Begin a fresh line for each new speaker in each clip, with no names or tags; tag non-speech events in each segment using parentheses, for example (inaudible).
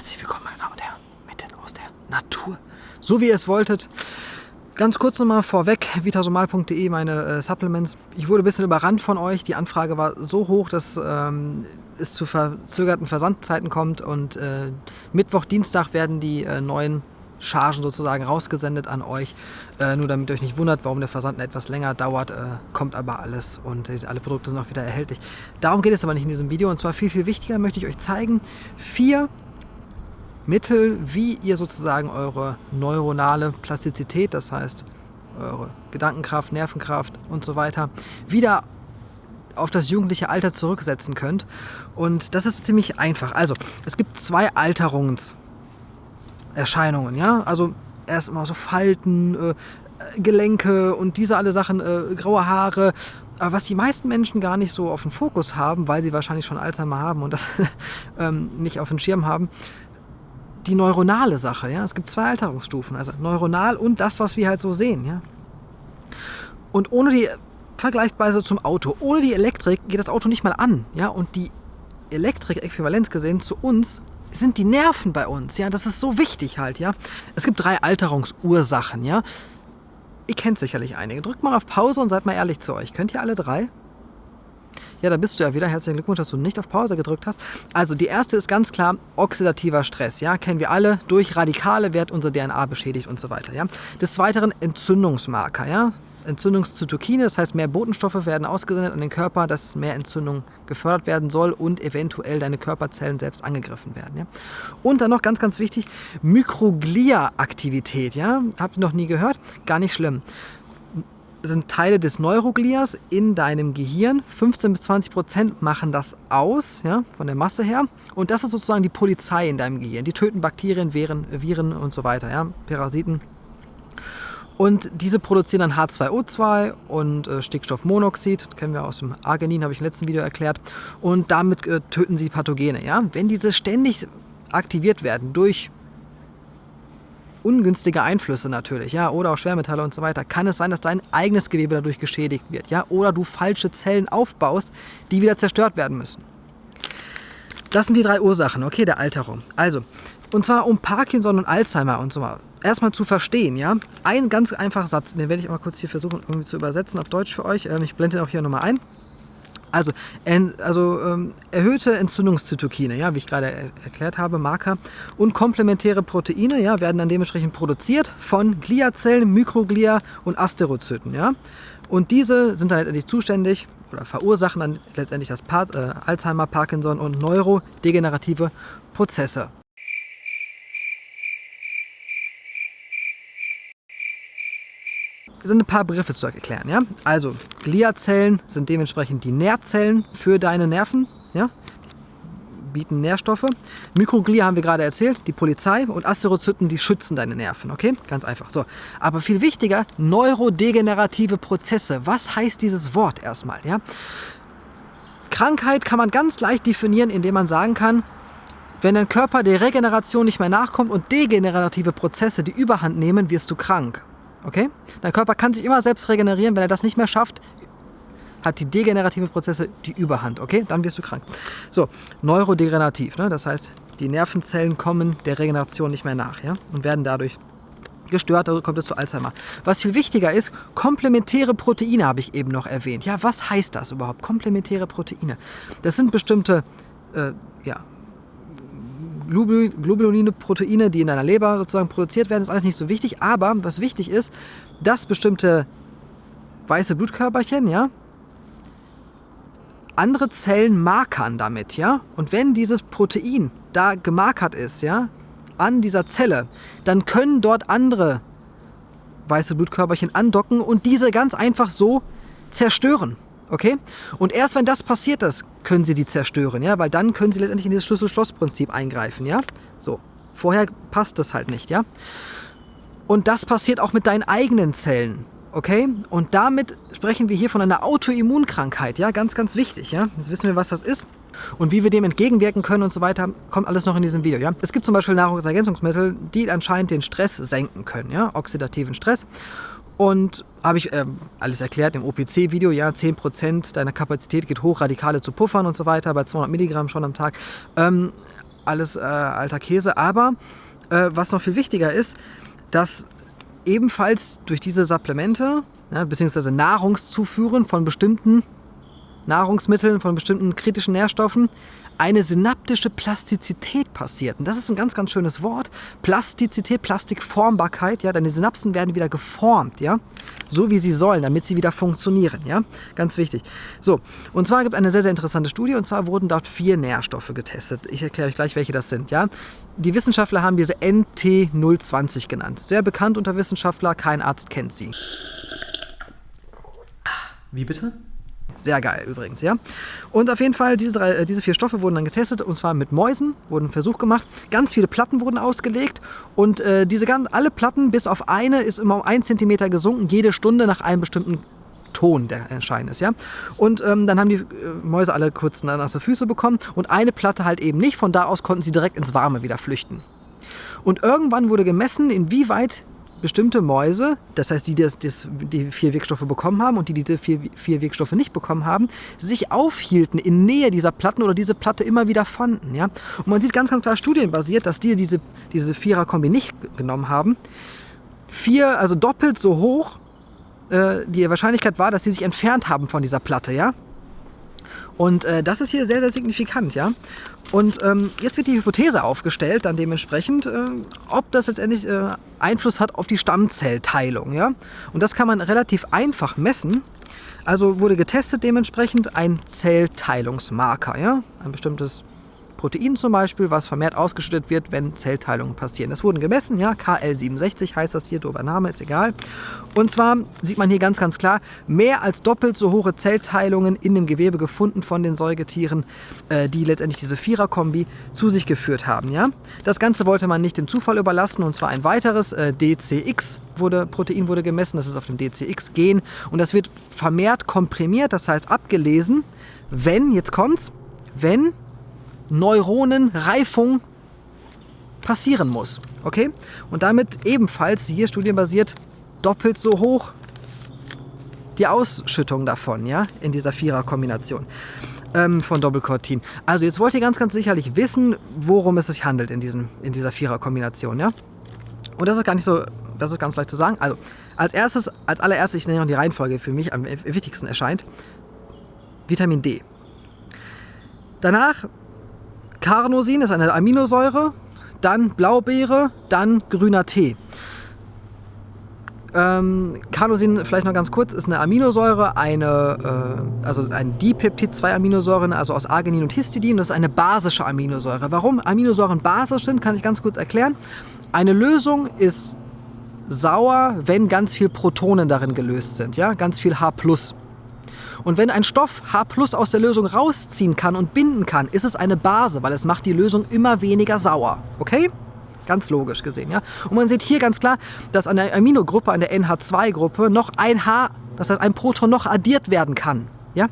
Herzlich willkommen, meine Damen und Herren, mitten aus der Natur. So wie ihr es wolltet. Ganz kurz nochmal vorweg, vitasomal.de, meine äh, Supplements. Ich wurde ein bisschen überrannt von euch. Die Anfrage war so hoch, dass ähm, es zu verzögerten Versandzeiten kommt. Und äh, Mittwoch, Dienstag werden die äh, neuen Chargen sozusagen rausgesendet an euch. Äh, nur damit ihr euch nicht wundert, warum der Versand etwas länger dauert, äh, kommt aber alles und alle Produkte sind auch wieder erhältlich. Darum geht es aber nicht in diesem Video und zwar viel, viel wichtiger möchte ich euch zeigen, vier Mittel, wie ihr sozusagen eure neuronale Plastizität, das heißt eure Gedankenkraft, Nervenkraft und so weiter, wieder auf das jugendliche Alter zurücksetzen könnt. Und das ist ziemlich einfach. Also, es gibt zwei Alterungserscheinungen. Ja? Also erst immer so Falten, äh, Gelenke und diese alle Sachen, äh, graue Haare. Aber was die meisten Menschen gar nicht so auf den Fokus haben, weil sie wahrscheinlich schon Alzheimer haben und das (laughs) ähm, nicht auf den Schirm haben, die neuronale Sache. Ja? Es gibt zwei Alterungsstufen, also neuronal und das, was wir halt so sehen. Ja? Und ohne die, vergleichsweise zum Auto, ohne die Elektrik geht das Auto nicht mal an. Ja? Und die Elektrik, äquivalenz gesehen, zu uns sind die Nerven bei uns. Ja? Das ist so wichtig halt. Ja? Es gibt drei Alterungsursachen. Ja? Ihr kennt sicherlich einige. Drückt mal auf Pause und seid mal ehrlich zu euch. Könnt ihr alle drei? Ja, da bist du ja wieder. Herzlichen Glückwunsch, dass du nicht auf Pause gedrückt hast. Also die erste ist ganz klar oxidativer Stress. Ja, kennen wir alle. Durch Radikale wird unsere DNA beschädigt und so weiter. Ja. Des Weiteren Entzündungsmarker. Ja. Entzündungszytokine, das heißt mehr Botenstoffe werden ausgesendet an den Körper, dass mehr Entzündung gefördert werden soll und eventuell deine Körperzellen selbst angegriffen werden. Ja? Und dann noch ganz, ganz wichtig, Mikroglia-Aktivität. Ja? Habt ihr noch nie gehört? Gar nicht schlimm sind Teile des Neuroglias in deinem Gehirn. 15 bis 20 Prozent machen das aus, ja, von der Masse her. Und das ist sozusagen die Polizei in deinem Gehirn. Die töten Bakterien, Viren, Viren und so weiter, ja, Parasiten. Und diese produzieren dann H2O2 und äh, Stickstoffmonoxid, das kennen wir aus dem Arginin, habe ich im letzten Video erklärt. Und damit äh, töten sie Pathogene. Ja? Wenn diese ständig aktiviert werden durch ungünstige Einflüsse natürlich, ja, oder auch Schwermetalle und so weiter, kann es sein, dass dein eigenes Gewebe dadurch geschädigt wird, ja, oder du falsche Zellen aufbaust, die wieder zerstört werden müssen. Das sind die drei Ursachen, okay, der Alterung. Also, und zwar um Parkinson und Alzheimer und so weiter. Erstmal zu verstehen, ja. Ein ganz einfacher Satz, den werde ich mal kurz hier versuchen irgendwie zu übersetzen auf Deutsch für euch. Ähm, ich blende den auch hier nochmal ein. Also, also ähm, erhöhte Entzündungszytokine, ja, wie ich gerade er erklärt habe, Marker und komplementäre Proteine ja, werden dann dementsprechend produziert von Gliazellen, Mikroglia und Asterozyten. Ja. Und diese sind dann letztendlich zuständig oder verursachen dann letztendlich das pa äh, Alzheimer, Parkinson und neurodegenerative Prozesse. Sind ein paar Begriffe zu erklären. Ja? Also Gliazellen sind dementsprechend die Nährzellen für deine Nerven. Ja? bieten Nährstoffe. Mikroglia haben wir gerade erzählt, die Polizei und Asterozyten, die schützen deine Nerven, okay? Ganz einfach. So, aber viel wichtiger, neurodegenerative Prozesse. Was heißt dieses Wort erstmal, ja? Krankheit kann man ganz leicht definieren, indem man sagen kann, wenn dein Körper der Regeneration nicht mehr nachkommt und degenerative Prozesse die Überhand nehmen, wirst du krank. Okay? Dein Körper kann sich immer selbst regenerieren. Wenn er das nicht mehr schafft, hat die degenerative Prozesse die Überhand. Okay? Dann wirst du krank. So, neurodegenerativ. Ne? Das heißt, die Nervenzellen kommen der Regeneration nicht mehr nach ja? und werden dadurch gestört, also kommt es zu Alzheimer. Was viel wichtiger ist, komplementäre Proteine habe ich eben noch erwähnt. Ja, was heißt das überhaupt? Komplementäre Proteine. Das sind bestimmte äh, ja, Globuline, Proteine, die in deiner Leber sozusagen produziert werden, ist alles nicht so wichtig. Aber was wichtig ist, dass bestimmte weiße Blutkörperchen, ja, andere Zellen markern damit, ja. Und wenn dieses Protein da gemarkert ist, ja, an dieser Zelle, dann können dort andere weiße Blutkörperchen andocken und diese ganz einfach so zerstören. Okay? Und erst wenn das passiert ist, können Sie die zerstören, ja? Weil dann können Sie letztendlich in dieses Schlüssel-Schloss-Prinzip eingreifen, ja? So. Vorher passt das halt nicht, ja? Und das passiert auch mit deinen eigenen Zellen, okay? Und damit sprechen wir hier von einer Autoimmunkrankheit, ja? Ganz, ganz wichtig, ja? Jetzt wissen wir, was das ist. Und wie wir dem entgegenwirken können und so weiter, kommt alles noch in diesem Video. Ja? Es gibt zum Beispiel Nahrungsergänzungsmittel, die anscheinend den Stress senken können, ja? oxidativen Stress. Und habe ich äh, alles erklärt im OPC-Video, ja, 10% deiner Kapazität geht hoch, Radikale zu puffern und so weiter, bei 200 Milligramm schon am Tag. Ähm, alles äh, alter Käse. Aber äh, was noch viel wichtiger ist, dass ebenfalls durch diese Supplemente, ja, beziehungsweise Nahrungszuführen von bestimmten Nahrungsmitteln, von bestimmten kritischen Nährstoffen, eine synaptische Plastizität passiert. Und das ist ein ganz, ganz schönes Wort. Plastizität, Plastikformbarkeit, ja, deine Synapsen werden wieder geformt, ja, so wie sie sollen, damit sie wieder funktionieren, ja, ganz wichtig. So, und zwar gibt es eine sehr, sehr interessante Studie, und zwar wurden dort vier Nährstoffe getestet. Ich erkläre euch gleich, welche das sind, ja. Die Wissenschaftler haben diese NT020 genannt. Sehr bekannt unter Wissenschaftler, kein Arzt kennt sie.
Wie bitte?
Sehr geil übrigens, ja. Und auf jeden Fall, diese, drei, äh, diese vier Stoffe wurden dann getestet und zwar mit Mäusen, wurden ein Versuch gemacht. Ganz viele Platten wurden ausgelegt und äh, diese ganz, alle Platten bis auf eine ist immer um einen Zentimeter gesunken, jede Stunde nach einem bestimmten Ton, der erscheinen ist, ja. Und ähm, dann haben die äh, Mäuse alle kurz nasse Füße bekommen und eine Platte halt eben nicht. Von da aus konnten sie direkt ins Warme wieder flüchten. Und irgendwann wurde gemessen, inwieweit bestimmte Mäuse, das heißt die, die, die vier Wirkstoffe bekommen haben und die, die diese vier, vier Wirkstoffe nicht bekommen haben, sich aufhielten in Nähe dieser Platten oder diese Platte immer wieder fanden. Ja? Und man sieht ganz, ganz klar studienbasiert, dass die diese, diese Vierer-Kombi nicht genommen haben. Vier, also doppelt so hoch, äh, die Wahrscheinlichkeit war, dass sie sich entfernt haben von dieser Platte. Ja? Und äh, das ist hier sehr, sehr signifikant, ja. Und ähm, jetzt wird die Hypothese aufgestellt, dann dementsprechend, äh, ob das letztendlich äh, Einfluss hat auf die Stammzellteilung, ja. Und das kann man relativ einfach messen. Also wurde getestet dementsprechend ein Zellteilungsmarker, ja, ein bestimmtes Protein zum Beispiel, was vermehrt ausgeschüttet wird, wenn Zellteilungen passieren. Das wurden gemessen, ja, KL67 heißt das hier, dober Name, ist egal. Und zwar sieht man hier ganz, ganz klar, mehr als doppelt so hohe Zellteilungen in dem Gewebe gefunden von den Säugetieren, äh, die letztendlich diese Vierer-Kombi zu sich geführt haben. Ja? Das Ganze wollte man nicht dem Zufall überlassen, und zwar ein weiteres, äh, DCX wurde, Protein wurde gemessen, das ist auf dem DCX-Gen und das wird vermehrt komprimiert, das heißt abgelesen, wenn, jetzt kommt's, wenn Neuronenreifung passieren muss. Okay? Und damit ebenfalls, hier studienbasiert, doppelt so hoch die Ausschüttung davon, ja, in dieser Vierer-Kombination ähm, von Doppelkortin. Also jetzt wollt ihr ganz, ganz sicherlich wissen, worum es sich handelt in, diesem, in dieser Vierer-Kombination, ja. Und das ist gar nicht so, das ist ganz leicht zu sagen. Also als erstes, als allererstes, ich nenne noch die Reihenfolge für mich am wichtigsten erscheint, Vitamin D. Danach Carnosin ist eine Aminosäure, dann Blaubeere, dann grüner Tee. Ähm, Carnosin, vielleicht noch ganz kurz, ist eine Aminosäure, eine, äh, also ein Dipeptid, zwei Aminosäuren, also aus Arginin und Histidin. Das ist eine basische Aminosäure. Warum Aminosäuren basisch sind, kann ich ganz kurz erklären. Eine Lösung ist sauer, wenn ganz viel Protonen darin gelöst sind, ja, ganz viel H+. Und wenn ein Stoff H aus der Lösung rausziehen kann und binden kann, ist es eine Base, weil es macht die Lösung immer weniger sauer. Okay? Ganz logisch gesehen, ja. Und man sieht hier ganz klar, dass an der Aminogruppe, an der NH2-Gruppe, noch ein H, das heißt ein Proton noch addiert werden kann. Ja?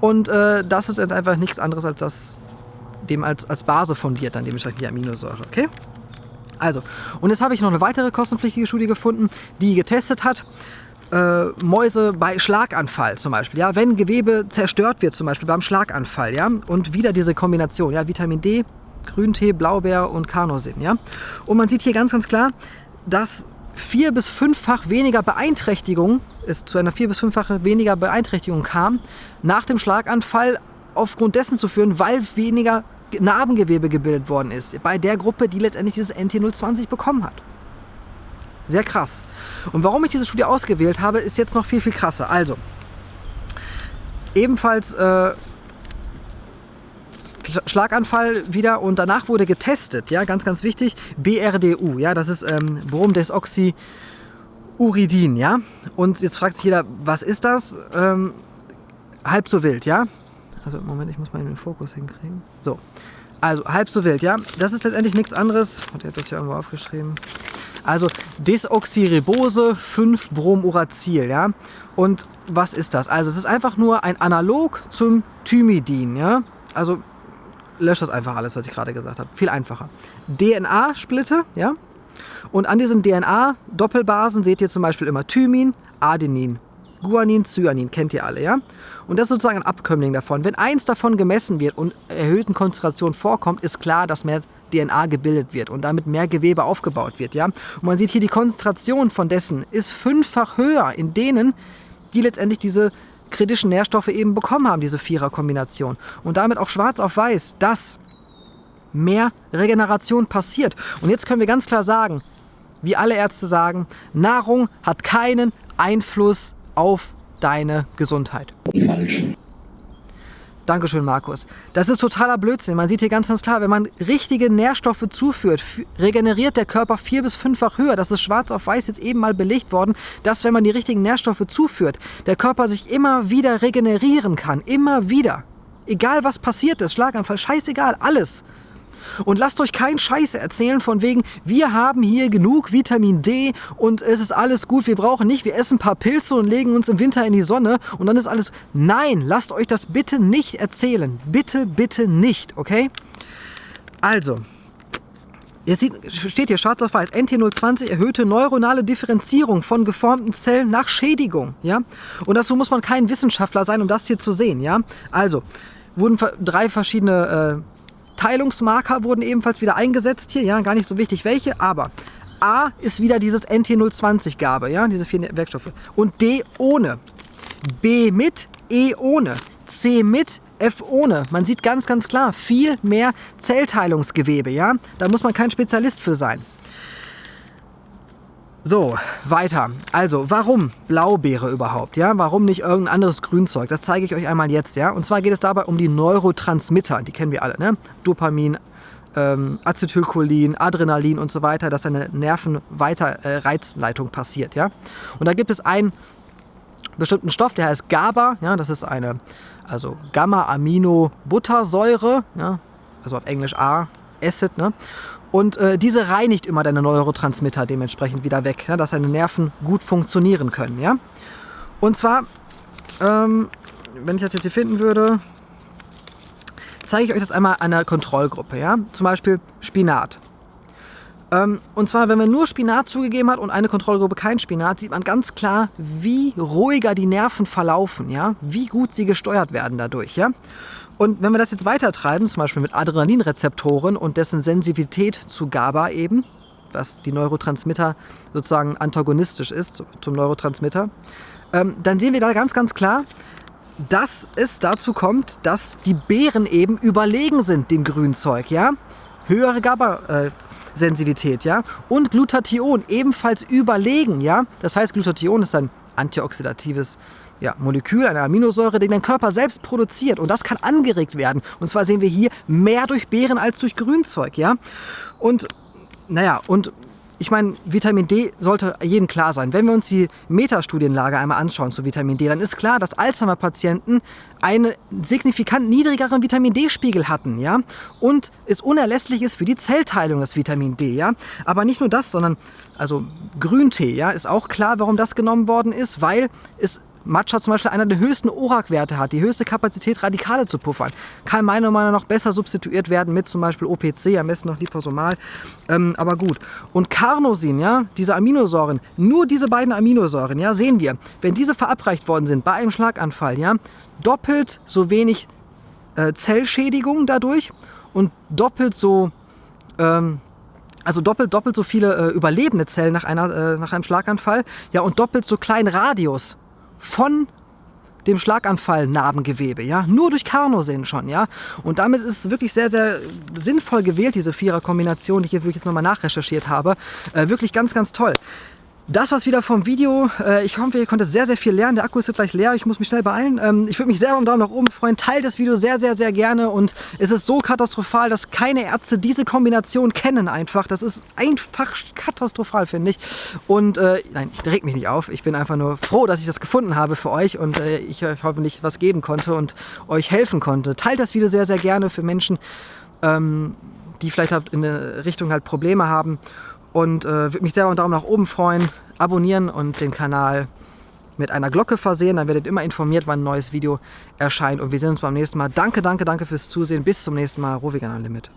Und äh, das ist jetzt einfach nichts anderes als das, dem als, als Base fundiert, dann dementsprechend die Aminosäure. Okay? Also, und jetzt habe ich noch eine weitere kostenpflichtige Studie gefunden, die getestet hat, äh, Mäuse bei Schlaganfall zum Beispiel, ja, wenn Gewebe zerstört wird zum Beispiel beim Schlaganfall, ja, und wieder diese Kombination, ja, Vitamin D, Grüntee, Blaubeer und Carnosin, ja, und man sieht hier ganz, ganz klar, dass vier bis fünffach weniger Beeinträchtigung, es zu einer vier bis fünffache weniger Beeinträchtigung kam, nach dem Schlaganfall aufgrund dessen zu führen, weil weniger Narbengewebe gebildet worden ist, bei der Gruppe, die letztendlich dieses NT020 bekommen hat. Sehr krass. Und warum ich diese Studie ausgewählt habe, ist jetzt noch viel, viel krasser. Also, ebenfalls äh, Schlaganfall wieder und danach wurde getestet, ja, ganz, ganz wichtig, BRDU, ja, das ist ähm, Bromdesoxyuridin, ja. Und jetzt fragt sich jeder, was ist das? Ähm, halb so wild, ja. Also, Moment, ich muss mal den Fokus hinkriegen. So, also halb so wild, ja. Das ist letztendlich nichts anderes. Ich habe das hier irgendwo aufgeschrieben. Also Desoxyribose 5-Bromuracil. Ja? Und was ist das? Also es ist einfach nur ein Analog zum Thymidin. Ja? Also löscht das einfach alles, was ich gerade gesagt habe. Viel einfacher. DNA-Splitte. Ja? Und an diesen DNA-Doppelbasen seht ihr zum Beispiel immer Thymin, Adenin. Guanin, Cyanin, kennt ihr alle, ja? Und das ist sozusagen ein Abkömmling davon. Wenn eins davon gemessen wird und erhöhten Konzentrationen vorkommt, ist klar, dass mehr DNA gebildet wird und damit mehr Gewebe aufgebaut wird, ja? Und man sieht hier, die Konzentration von dessen ist fünffach höher in denen, die letztendlich diese kritischen Nährstoffe eben bekommen haben, diese Vierer-Kombination. Und damit auch schwarz auf weiß, dass mehr Regeneration passiert. Und jetzt können wir ganz klar sagen, wie alle Ärzte sagen, Nahrung hat keinen Einfluss auf deine Gesundheit. Falsch. Dankeschön, Markus. Das ist totaler Blödsinn. Man sieht hier ganz, ganz klar, wenn man richtige Nährstoffe zuführt, regeneriert der Körper vier- bis fünffach höher. Das ist schwarz auf weiß jetzt eben mal belegt worden, dass wenn man die richtigen Nährstoffe zuführt, der Körper sich immer wieder regenerieren kann. Immer wieder. Egal was passiert ist, Schlaganfall, scheißegal, alles. Und lasst euch keinen Scheiß erzählen von wegen, wir haben hier genug Vitamin D und es ist alles gut, wir brauchen nicht, wir essen ein paar Pilze und legen uns im Winter in die Sonne und dann ist alles... Nein, lasst euch das bitte nicht erzählen. Bitte, bitte nicht, okay? Also, Jetzt steht hier schwarz auf weiß, NT020 erhöhte neuronale Differenzierung von geformten Zellen nach Schädigung. Ja? Und dazu muss man kein Wissenschaftler sein, um das hier zu sehen. Ja? Also, wurden drei verschiedene äh, Teilungsmarker wurden ebenfalls wieder eingesetzt hier, ja, gar nicht so wichtig welche, aber A ist wieder dieses NT020-Gabe, ja, diese vier Werkstoffe. Und D ohne. B mit, E ohne. C mit, F ohne. Man sieht ganz, ganz klar, viel mehr Zellteilungsgewebe, ja. Da muss man kein Spezialist für sein. So, weiter. Also, warum Blaubeere überhaupt? Ja, warum nicht irgendein anderes Grünzeug? Das zeige ich euch einmal jetzt. Ja, und zwar geht es dabei um die Neurotransmitter. Die kennen wir alle. Ne? Dopamin, ähm, Acetylcholin, Adrenalin und so weiter, dass eine Nervenweiterreizleitung äh, passiert. Ja, und da gibt es einen bestimmten Stoff, der heißt GABA. Ja, das ist eine also Gamma-Amino-Buttersäure. Ja, also auf Englisch A, Acid. Ne? Und äh, diese reinigt immer deine Neurotransmitter dementsprechend wieder weg, ja, dass deine Nerven gut funktionieren können. Ja? Und zwar, ähm, wenn ich das jetzt hier finden würde, zeige ich euch das einmal einer Kontrollgruppe. Ja? Zum Beispiel Spinat. Ähm, und zwar, wenn man nur Spinat zugegeben hat und eine Kontrollgruppe kein Spinat, sieht man ganz klar, wie ruhiger die Nerven verlaufen, ja? wie gut sie gesteuert werden dadurch. Ja? Und wenn wir das jetzt weiter treiben, zum Beispiel mit Adrenalinrezeptoren und dessen Sensibilität zu GABA eben, was die Neurotransmitter sozusagen antagonistisch ist zum Neurotransmitter, ähm, dann sehen wir da ganz, ganz klar, dass es dazu kommt, dass die Beeren eben überlegen sind dem Grünzeug, ja? Höhere GABA-Sensitivität, ja? Und Glutathion ebenfalls überlegen, ja? Das heißt, Glutathion ist ein antioxidatives ja, Molekül, eine Aminosäure, die dein Körper selbst produziert. Und das kann angeregt werden. Und zwar sehen wir hier mehr durch Beeren als durch Grünzeug. Ja? Und naja, und ich meine, Vitamin D sollte jedem klar sein. Wenn wir uns die Metastudienlage einmal anschauen zu Vitamin D, dann ist klar, dass Alzheimer-Patienten einen signifikant niedrigeren Vitamin D-Spiegel hatten, ja, und es unerlässlich ist für die Zellteilung das Vitamin D, ja. Aber nicht nur das, sondern also Grüntee, ja, ist auch klar, warum das genommen worden ist, weil es Matcha zum Beispiel einer der höchsten ORAC-Werte hat, die höchste Kapazität, Radikale zu puffern. Kann meiner Meinung nach besser substituiert werden mit zum Beispiel OPC, am besten noch Liposomal. Ähm, aber gut. Und Carnosin, ja, diese Aminosäuren, nur diese beiden Aminosäuren, ja, sehen wir, wenn diese verabreicht worden sind bei einem Schlaganfall, ja, doppelt so wenig äh, Zellschädigung dadurch und doppelt so ähm, also doppelt, doppelt so viele äh, überlebende Zellen nach, einer, äh, nach einem Schlaganfall, ja, und doppelt so kleinen Radius von dem Schlaganfall Narbengewebe, ja, nur durch Carnosin schon, ja. Und damit ist es wirklich sehr, sehr sinnvoll gewählt, diese Vierer-Kombination, die ich jetzt nochmal nachrecherchiert habe. Äh, wirklich ganz, ganz toll. Das war's wieder vom Video. Äh, ich hoffe, ihr konntet sehr, sehr viel lernen. Der Akku ist jetzt gleich leer. Ich muss mich schnell beeilen. Ähm, ich würde mich sehr um Daumen nach oben freuen. Teilt das Video sehr, sehr, sehr gerne. Und es ist so katastrophal, dass keine Ärzte diese Kombination kennen einfach. Das ist einfach katastrophal, finde ich. Und äh, nein, ich reg mich nicht auf. Ich bin einfach nur froh, dass ich das gefunden habe für euch und äh, ich euch hoffentlich was geben konnte und euch helfen konnte. Teilt das Video sehr, sehr gerne für Menschen, ähm, die vielleicht in der Richtung halt Probleme haben und äh, würde mich sehr über einen Daumen nach oben freuen. Abonnieren und den Kanal mit einer Glocke versehen, dann werdet ihr immer informiert, wann ein neues Video erscheint. Und wir sehen uns beim nächsten Mal. Danke, danke, danke fürs Zusehen. Bis zum nächsten Mal. Rovigan Limit.